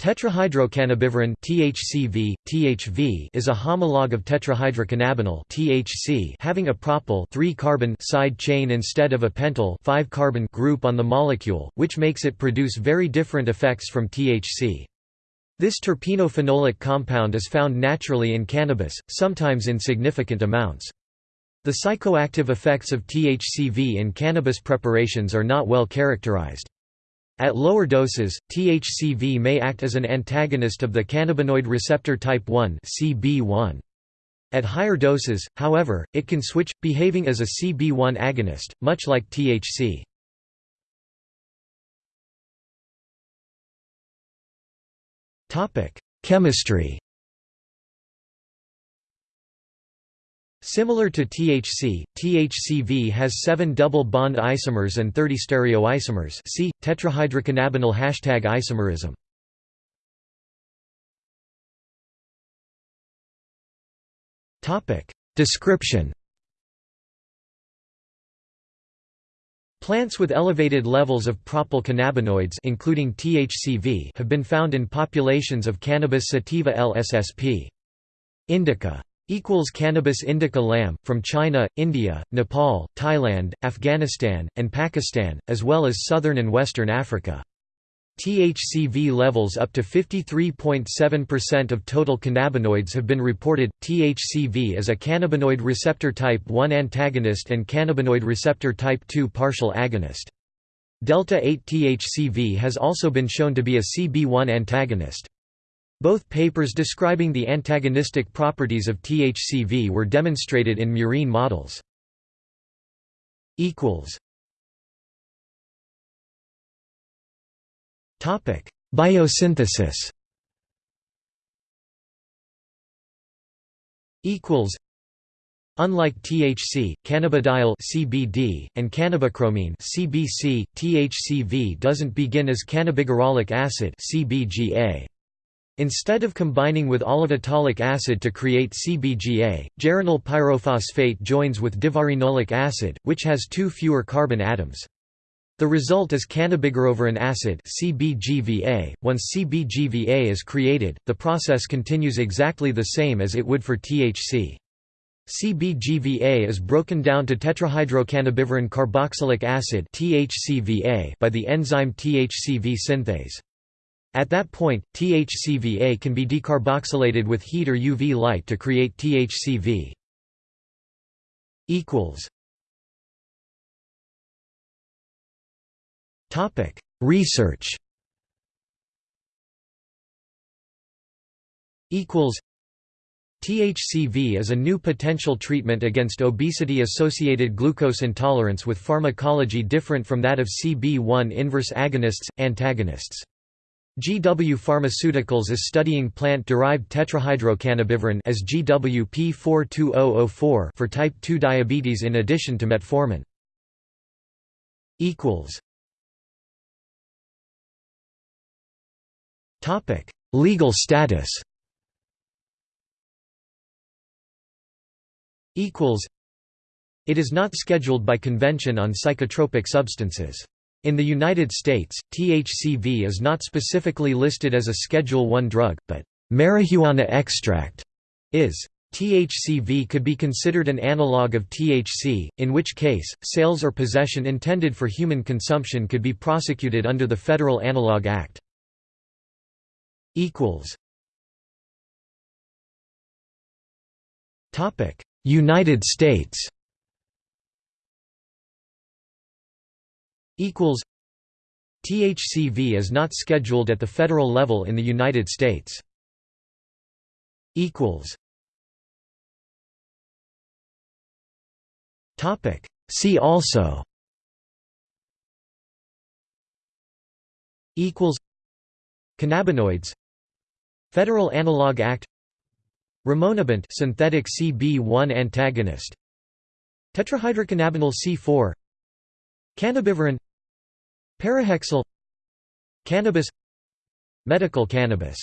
Tetrahydrocannabivarin (THCV, THV) is a homologue of tetrahydrocannabinol (THC) having a propyl 3-carbon side chain instead of a pentyl 5-carbon group on the molecule, which makes it produce very different effects from THC. This terpenophenolic compound is found naturally in cannabis, sometimes in significant amounts. The psychoactive effects of THCV in cannabis preparations are not well characterized. At lower doses, THCV may act as an antagonist of the cannabinoid receptor type 1 (CB1). At higher doses, however, it can switch, behaving as a CB1 agonist, much like THC. Chemistry Similar to THC, THCV has 7 double bond isomers and 30 stereoisomers see, tetrahydrocannabinol hashtag isomerism. Description Plants with elevated levels of propyl cannabinoids including THCV have been found in populations of Cannabis sativa lssp. indica equals Cannabis indica lam, from China, India, Nepal, Thailand, Afghanistan, and Pakistan, as well as southern and western Africa. THCV levels up to 53.7% of total cannabinoids have been reported. THCV is a cannabinoid receptor type 1 antagonist and cannabinoid receptor type 2 partial agonist. Delta 8 THCV has also been shown to be a CB1 antagonist. Both papers describing the antagonistic properties of THCV were demonstrated in murine models. Biosynthesis Unlike THC, cannabidiol (CBD) and cannabichromene (CBC), THCV doesn't begin as cannabigerolic acid (CBGA). Instead of combining with olivetolic acid to create CBGA, geranyl pyrophosphate joins with divarinolic acid, which has two fewer carbon atoms. The result is cannabigerovarin acid CBGVA. Once CBGVA is created, the process continues exactly the same as it would for THC. CBGVA is broken down to tetrahydrocannabivarin carboxylic acid by the enzyme THCV synthase. At that point, THCVA can be decarboxylated with heat or UV light to create THCV. Research THCV is a new potential treatment against obesity-associated glucose intolerance with pharmacology different from that of CB1 inverse agonists, antagonists. GW Pharmaceuticals is studying plant-derived tetrahydrocannabivarin as GWP42004 for type 2 diabetes in addition to metformin. equals Topic: Legal status Equals It is not scheduled by Convention on Psychotropic Substances. In the United States, THCV is not specifically listed as a Schedule I drug, but marijuana extract is. THCV could be considered an analog of THC, in which case, sales or possession intended for human consumption could be prosecuted under the Federal Analog Act. United States THCV is not scheduled at the federal level in the United States. Topic. See also Cannabinoids Federal Analog Act Rimonabant synthetic CB1 antagonist Tetrahydrocannabinol C4 Cannabivarin Parahexyl Cannabis Medical cannabis